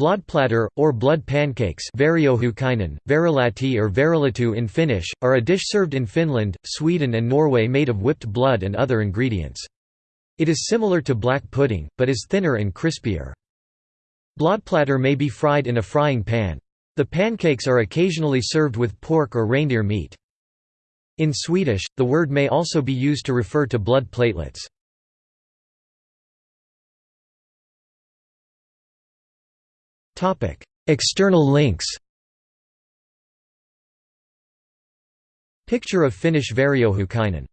Blodplättar, or blood pancakes verilati or verilatu in Finnish, are a dish served in Finland, Sweden and Norway made of whipped blood and other ingredients. It is similar to black pudding, but is thinner and crispier. Blodplättar may be fried in a frying pan. The pancakes are occasionally served with pork or reindeer meat. In Swedish, the word may also be used to refer to blood platelets. External links Picture of Finnish Veriohukainen